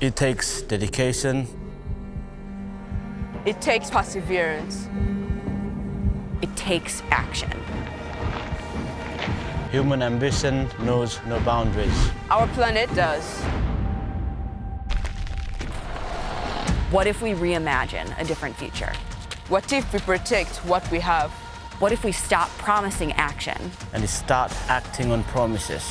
It takes dedication. It takes perseverance. It takes action. Human ambition knows no boundaries. Our planet does. What if we reimagine a different future? What if we protect what we have? What if we stop promising action and start acting on promises?